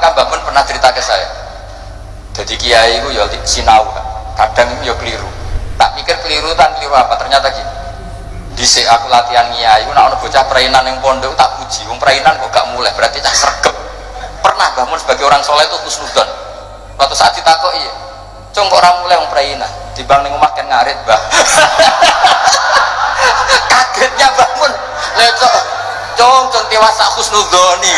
maka Mbak Mun pernah cerita ke saya jadi kiai itu ya sinau kadang ya keliru tak mikir keliru tan keliru apa ternyata gini Dhisik aku latihan kiai, aku nak ono bocah perainan yang pondok tak puji. Wong perainan kok gak mulai, berarti cah sergap. Pernah bangun sebagai orang soleh itu kusnudon. Suatu saat ditakoki, ya, "Cung kok orang mulai wong perainan?" Dibang ning omah kan ngarit, Mbah. Kagetnya bangun. Lecok. Cung, cung snudoni.